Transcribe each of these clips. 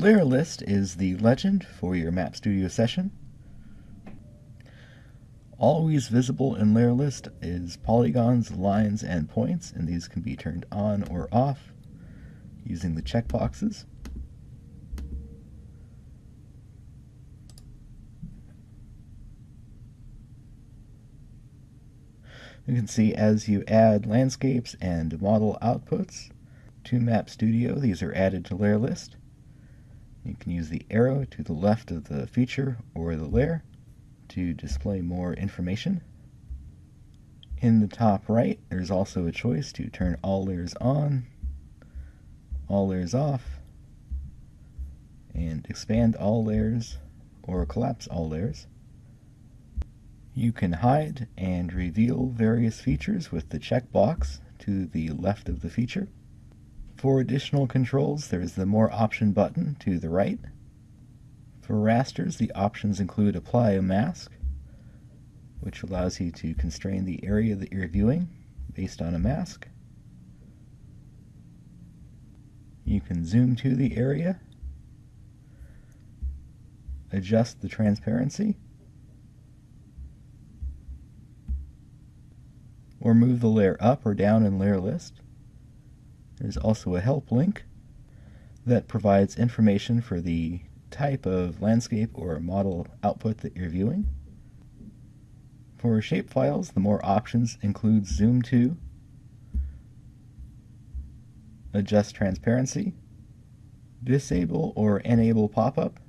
Layer list is the legend for your Map Studio session. Always visible in layer list is polygons, lines, and points, and these can be turned on or off using the checkboxes. You can see as you add landscapes and model outputs to Map Studio, these are added to layer list. You can use the arrow to the left of the feature or the layer to display more information. In the top right, there's also a choice to turn all layers on, all layers off, and expand all layers or collapse all layers. You can hide and reveal various features with the checkbox to the left of the feature. For additional controls, there is the More Option button to the right. For rasters, the options include Apply a Mask, which allows you to constrain the area that you're viewing based on a mask. You can zoom to the area, adjust the transparency, or move the layer up or down in layer list. There's also a help link that provides information for the type of landscape or model output that you're viewing. For shapefiles, the more options include zoom to, adjust transparency, disable or enable pop-up,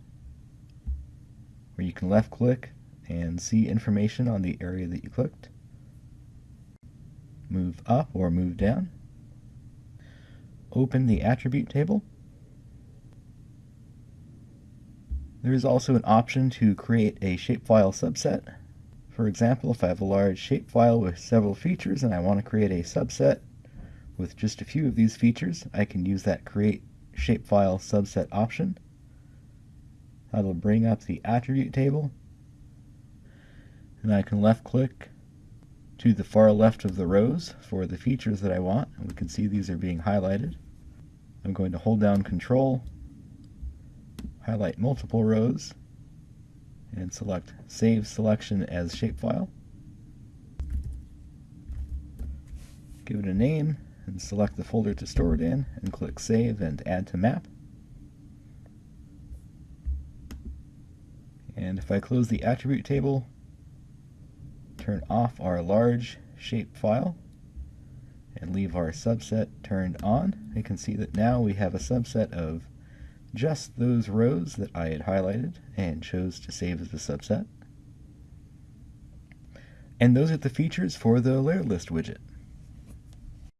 where you can left click and see information on the area that you clicked, move up or move down, open the attribute table. There is also an option to create a shapefile subset. For example, if I have a large shapefile with several features and I want to create a subset with just a few of these features, I can use that create shapefile subset option. That'll bring up the attribute table and I can left click to the far left of the rows for the features that I want. And we can see these are being highlighted. I'm going to hold down Control, highlight multiple rows, and select Save Selection as Shapefile. Give it a name, and select the folder to store it in, and click Save and Add to Map. And if I close the attribute table, turn off our large shape file and leave our subset turned on, you can see that now we have a subset of just those rows that I had highlighted and chose to save as a subset. And those are the features for the layer list widget.